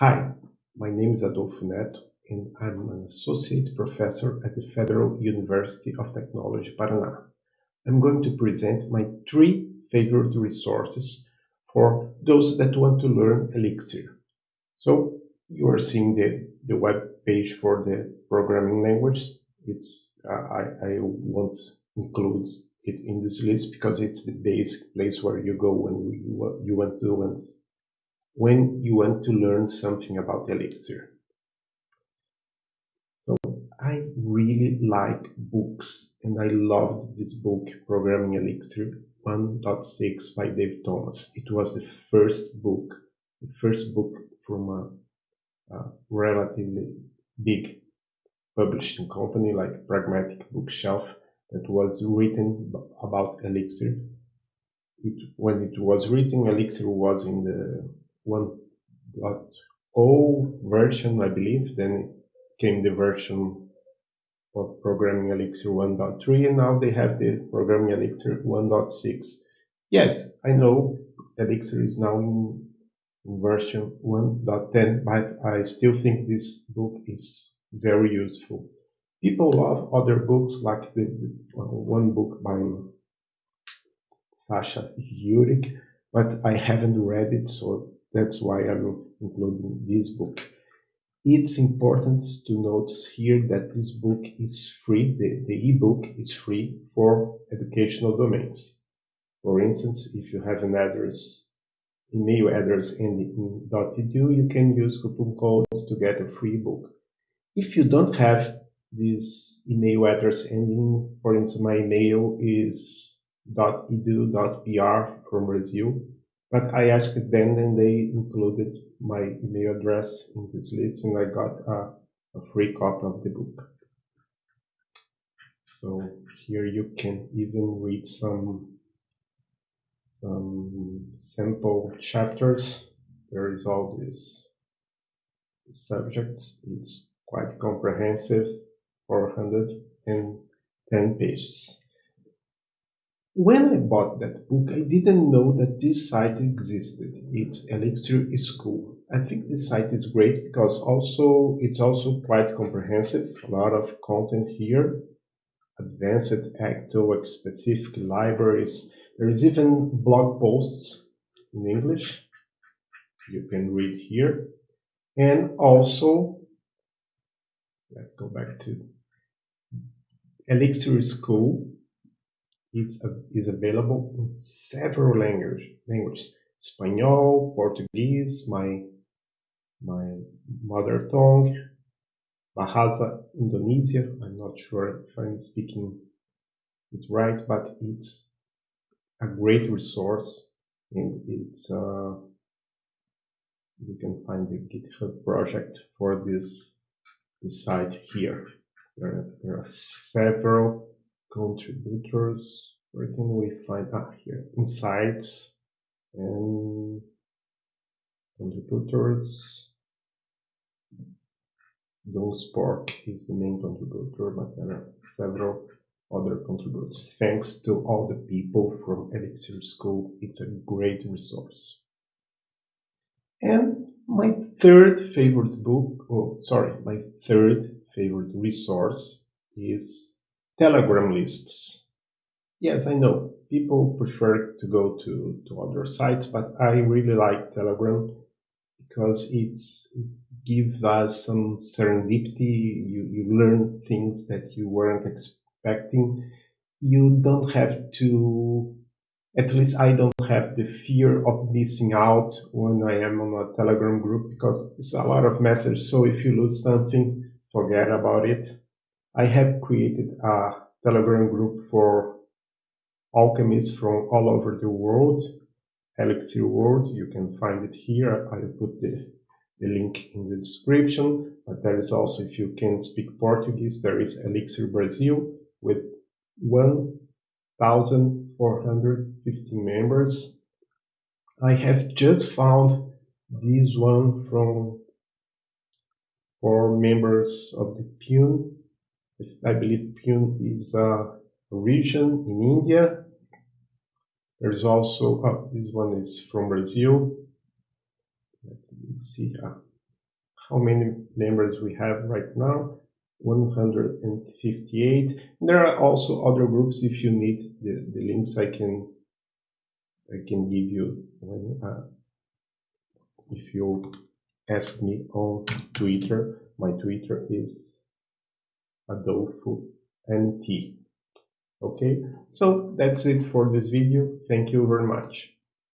Hi, my name is Adolfo Neto and I'm an associate professor at the Federal University of Technology, Paraná. I'm going to present my three favorite resources for those that want to learn Elixir. So you are seeing the, the web page for the programming language. It's uh, I, I won't include it in this list because it's the basic place where you go when you, you want to when you want to learn something about Elixir. So I really like books and I loved this book, Programming Elixir 1.6 by Dave Thomas. It was the first book, the first book from a, a relatively big publishing company like Pragmatic Bookshelf that was written about Elixir. It, when it was written, Elixir was in the 1.0 version, I believe. Then it came the version of Programming Elixir 1.3, and now they have the Programming Elixir 1.6. Yes, I know Elixir is now in, in version 1.10, but I still think this book is very useful. People love other books like the, the uh, one book by Saša Jurić, but I haven't read it, so that's why I'm including this book. It's important to notice here that this book is free, the, the ebook is free for educational domains. For instance, if you have an address, email address ending in .edu, you can use coupon code to get a free book. If you don't have this email address ending, for instance, my email is .edu.br from Brazil, but I asked them and they included my email address in this list and I got a, a free copy of the book. So here you can even read some some sample chapters. There is all this subject. It's quite comprehensive, 410 pages. When I bought that book, I didn't know that this site existed. It's Elixir School. I think this site is great because also it's also quite comprehensive. A lot of content here, advanced Ecto specific libraries. There is even blog posts in English. You can read here. And also, let's go back to Elixir School it's, is available in several language, languages. Espanol, Portuguese, my, my mother tongue, Bahasa Indonesia. I'm not sure if I'm speaking it right, but it's a great resource and it's uh, you can find the GitHub project for this, this site here. There, there are several contributors. Where can we find? Ah, here, insights and contributors. doomspork is the main contributor, but there are several other contributors. Thanks to all the people from Elixir School, it's a great resource. And my third favorite book, oh, sorry, my third favorite resource is Telegram lists. Yes, I know people prefer to go to, to other sites, but I really like Telegram because it's it gives us some serendipity. You you learn things that you weren't expecting. You don't have to. At least I don't have the fear of missing out when I am on a Telegram group because it's a lot of messages. So if you lose something, forget about it. I have created a Telegram group for alchemists from all over the world, Elixir World. You can find it here. I put the, the link in the description. But there is also, if you can speak Portuguese, there is Elixir Brazil with 1,450 members. I have just found this one from for members of the Pune I believe Pune is a region in India. There's also, oh, this one is from Brazil. Let me see. Ah, how many members we have right now. 158. There are also other groups. If you need the, the links, I can I can give you when uh, if you ask me on Twitter. My Twitter is Adolfo NT. Okay, so that's it for this video. Thank you very much.